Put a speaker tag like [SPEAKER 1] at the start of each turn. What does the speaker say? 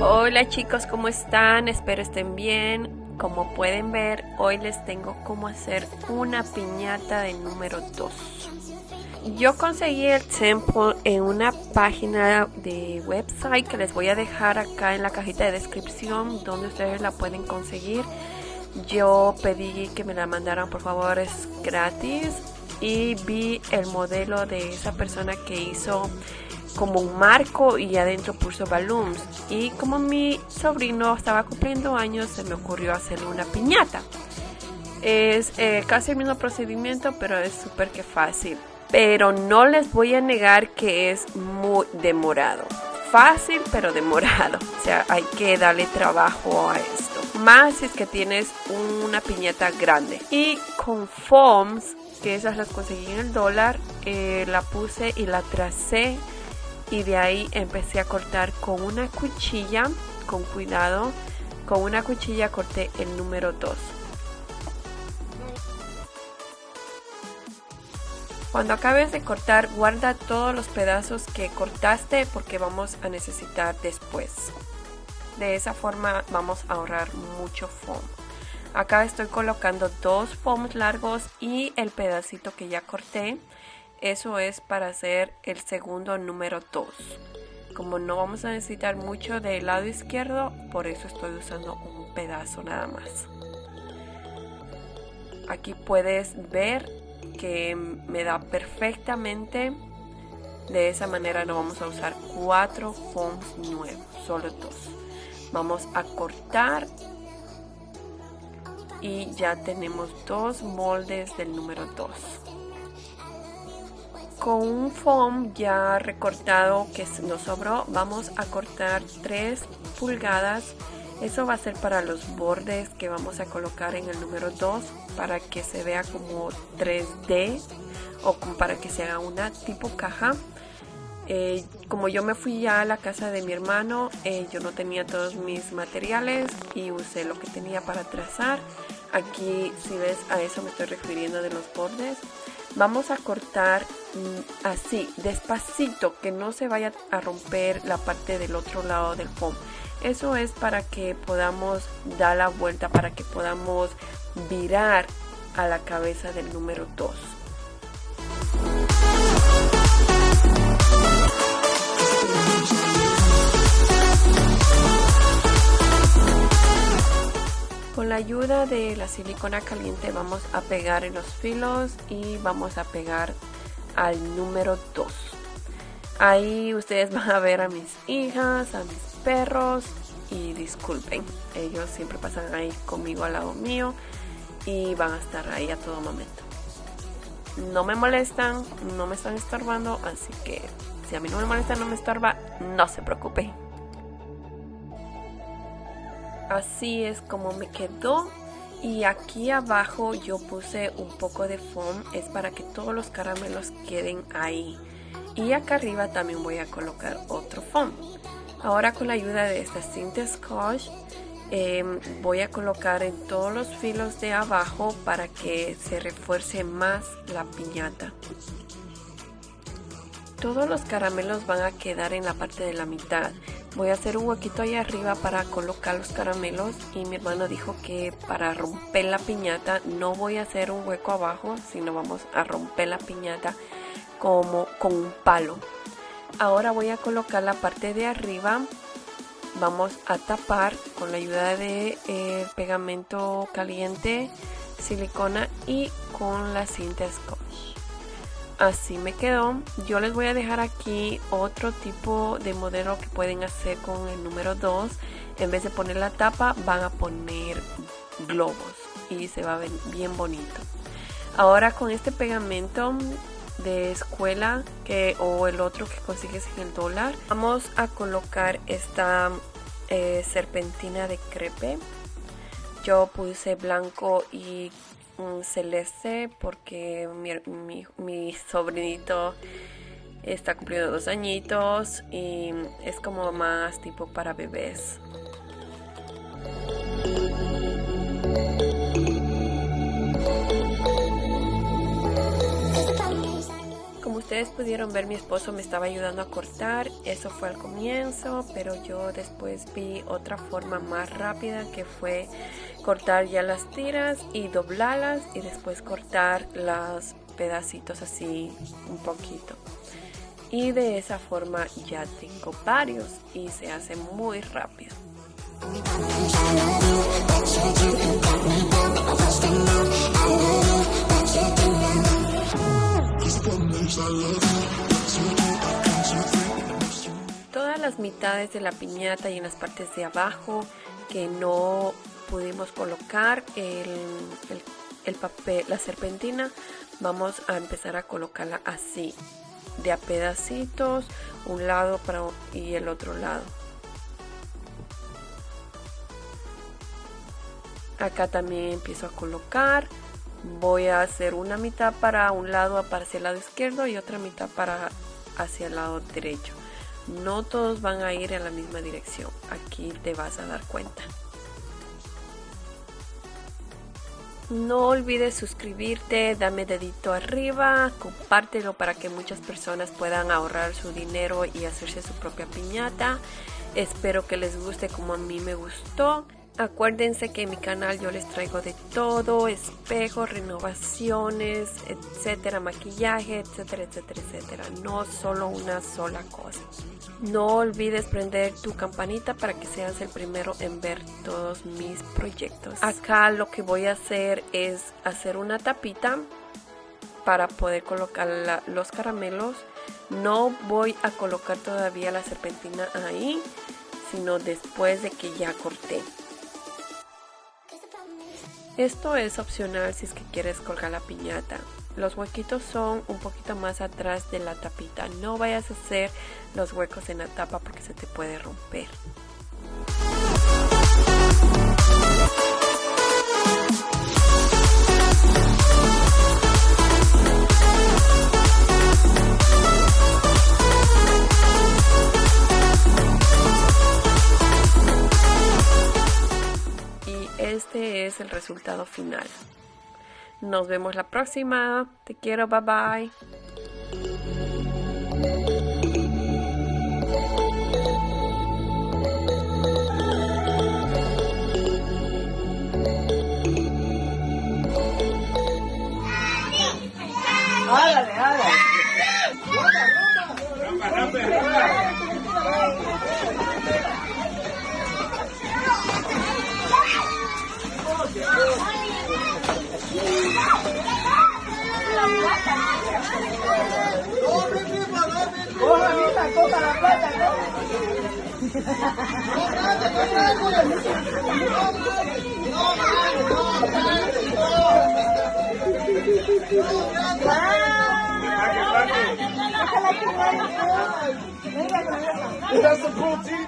[SPEAKER 1] Hola chicos, ¿cómo están? Espero estén bien. Como pueden ver, hoy les tengo cómo hacer una piñata de número 2. Yo conseguí el sample en una página de website que les voy a dejar acá en la cajita de descripción donde ustedes la pueden conseguir. Yo pedí que me la mandaran por favor, es gratis y vi el modelo de esa persona que hizo como un marco y adentro puso balloons. Y como mi sobrino estaba cumpliendo años, se me ocurrió hacerle una piñata. Es eh, casi el mismo procedimiento, pero es súper que fácil. Pero no les voy a negar que es muy demorado. Fácil, pero demorado. O sea, hay que darle trabajo a esto. Más si es que tienes una piñata grande. Y con foams, que esas las conseguí en el dólar, eh, la puse y la tracé y de ahí empecé a cortar con una cuchilla, con cuidado, con una cuchilla corté el número 2. Cuando acabes de cortar, guarda todos los pedazos que cortaste porque vamos a necesitar después. De esa forma vamos a ahorrar mucho foam. Acá estoy colocando dos foams largos y el pedacito que ya corté. Eso es para hacer el segundo número 2. Como no vamos a necesitar mucho del lado izquierdo, por eso estoy usando un pedazo nada más. Aquí puedes ver que me da perfectamente. De esa manera no vamos a usar cuatro foams nuevos, solo dos. Vamos a cortar y ya tenemos dos moldes del número 2 con un foam ya recortado que nos sobró vamos a cortar 3 pulgadas. Eso va a ser para los bordes que vamos a colocar en el número 2 para que se vea como 3D o para que se haga una tipo caja. Eh, como yo me fui ya a la casa de mi hermano eh, yo no tenía todos mis materiales y usé lo que tenía para trazar. Aquí si ves a eso me estoy refiriendo de los bordes Vamos a cortar mm, así, despacito, que no se vaya a romper la parte del otro lado del foam. Eso es para que podamos dar la vuelta, para que podamos virar a la cabeza del número 2. Con la ayuda de la silicona caliente vamos a pegar en los filos y vamos a pegar al número 2. Ahí ustedes van a ver a mis hijas, a mis perros y disculpen, ellos siempre pasan ahí conmigo al lado mío y van a estar ahí a todo momento. No me molestan, no me están estorbando, así que si a mí no me molesta, no me estorba, no se preocupe así es como me quedó. Y aquí abajo yo puse un poco de foam es para que todos los caramelos queden ahí. Y acá arriba también voy a colocar otro foam. Ahora con la ayuda de esta cinta scotch em, voy a colocar en todos los filos de abajo para que se refuerce más la piñata. Todos los caramelos van a quedar en la parte de la mitad voy a hacer un huequito ahí arriba para colocar los caramelos y mi hermano dijo que para romper la piñata no voy a hacer un hueco abajo sino vamos a romper la piñata como con un palo. Ahora voy a colocar la parte de arriba. Vamos a tapar con la ayuda de eh, pegamento caliente silicona y con la cinta scotch así me quedó. Yo les voy a dejar aquí otro tipo de modelo que pueden hacer con el número 2 en vez de poner la tapa van a poner globos y se va a ver bien bonito. Ahora con este pegamento de escuela o el otro que consigues en el dólar vamos a colocar esta eh, serpentina de crepe. Yo puse blanco y celeste porque mi, mi, sobrinito está cumpliendo dos añitos y es como más tipo para bebés. Ustedes pudieron ver, mi esposo me estaba ayudando a cortar. Eso fue al comienzo, pero yo después vi otra forma más rápida que fue cortar ya las tiras y doblarlas y después cortar los pedacitos así un poquito. Y de esa forma ya tengo varios y se hace muy rápido. Mitades de la piñata y en las partes de abajo que no pudimos colocar el, papel, la serpentina, vamos a empezar a colocarla así, de a pedacitos, un lado para y el otro lado. Acá también empiezo a colocar voy a hacer una mitad para un lado para hacia el lado izquierdo y otra mitad para hacia el lado derecho no todos van a ir en la misma dirección aquí te vas a dar cuenta no olvides suscribirte, dame dedito arriba, compártelo para que muchas personas puedan ahorrar su dinero y hacerse su propia piñata. Espero que les guste como a mí me gustó. Acuérdense que en mi canal yo les traigo de todo, espejos, renovaciones, etcétera, maquillaje, etcétera, etcétera, etcétera. No solo una sola cosa. No olvides prender tu campanita para que seas el primero en ver todos mis proyectos. Acá lo que voy a hacer es hacer una tapita para poder colocar los caramelos. No voy a colocar todavía la serpentina ahí, sino después de que ya corté. Esto es opcional si es que quieres colgar la piñata. Los huequitos son un poquito más atrás de la tapita. No vayas a hacer los huecos en la tapa porque se te puede romper. Resultado final. Nos vemos la próxima. Te quiero. Bye bye. That's a protein.